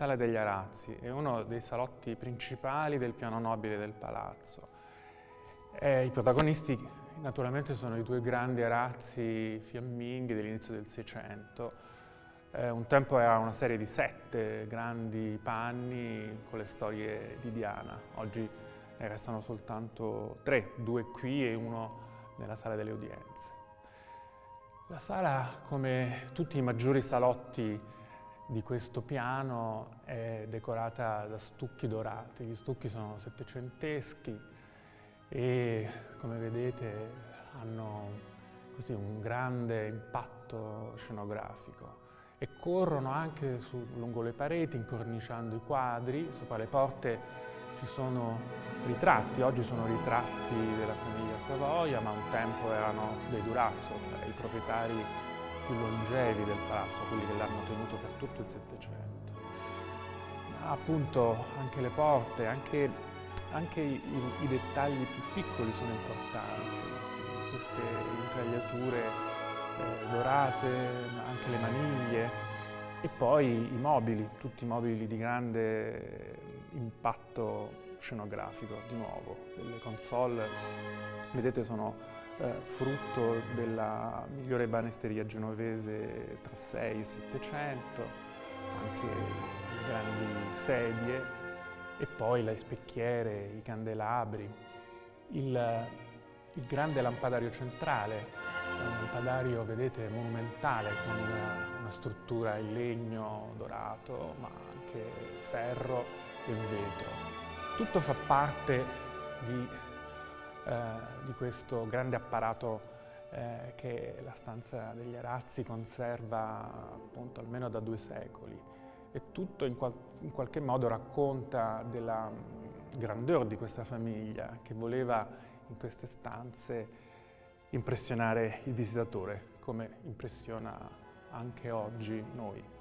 Sala degli Arazzi è uno dei salotti principali del piano nobile del palazzo. E I protagonisti naturalmente sono i due grandi arazzi fiamminghi dell'inizio del Seicento. Eh, un tempo era una serie di sette grandi panni con le storie di Diana. Oggi ne restano soltanto tre, due qui e uno nella sala delle udienze. La sala, come tutti i maggiori salotti di questo piano è decorata da stucchi dorati. Gli stucchi sono settecenteschi e come vedete hanno così un grande impatto scenografico e corrono anche su, lungo le pareti incorniciando i quadri, sopra le porte ci sono ritratti, oggi sono ritratti della famiglia Savoia ma un tempo erano dei Durazzo, cioè i proprietari più longevi del palazzo, quelli che l'hanno tenuto per tutto il Settecento. Ma appunto anche le porte, anche, anche i, i, dettagli più piccoli sono importanti, queste intagliature eh, dorate, anche le maniglie. E poi i mobili, tutti mobili di grande impatto scenografico, di nuovo, delle console, vedete sono eh, frutto della migliore banisteria genovese tra 6 e 700, anche grandi sedie e poi le specchiere, i candelabri, il, il grande lampadario centrale, un lampadario, vedete, monumentale con una struttura in legno dorato, ma anche ferro e vetro. Tutto fa parte di eh, di questo grande apparato eh, che la stanza degli Arazzi conserva appunto almeno da due secoli e tutto in, qual in qualche modo racconta della mm, grandeur di questa famiglia che voleva in queste stanze impressionare il visitatore come impressiona anche oggi noi.